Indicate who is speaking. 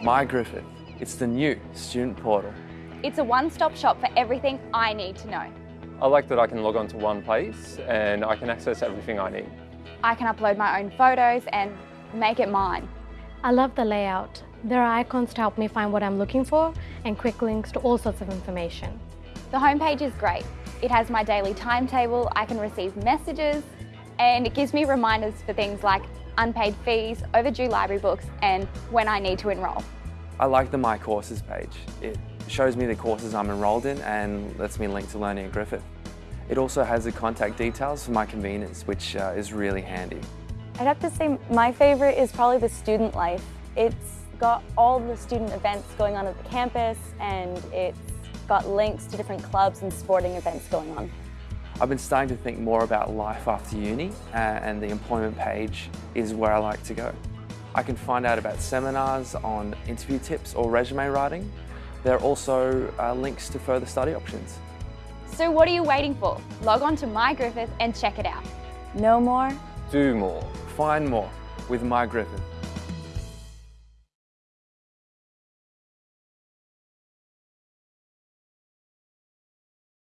Speaker 1: My Griffith. It's the new student portal.
Speaker 2: It's a one-stop shop for everything I need to know.
Speaker 3: I like that I can log on to one place and I can access everything I need.
Speaker 2: I can upload my own photos and make it mine.
Speaker 4: I love the layout. There are icons to help me find what I'm looking for and quick links to all sorts of information.
Speaker 2: The homepage is great. It has my daily timetable, I can receive messages, and it gives me reminders for things like unpaid fees, overdue library books, and when I need to enrol.
Speaker 1: I like the My Courses page. It shows me the courses I'm enrolled in and lets me link to Learning at Griffith. It also has the contact details for my convenience, which uh, is really handy.
Speaker 5: I'd have to say my favourite is probably the student life. It's got all the student events going on at the campus and it's got links to different clubs and sporting events going on.
Speaker 1: I've been starting to think more about life after uni uh, and the employment page is where I like to go. I can find out about seminars on interview tips or resume writing. There are also uh, links to further study options.
Speaker 2: So what are you waiting for? Log on to My Griffith and check it out.
Speaker 5: Know more?
Speaker 3: Do more.
Speaker 1: Find more with My Griffith.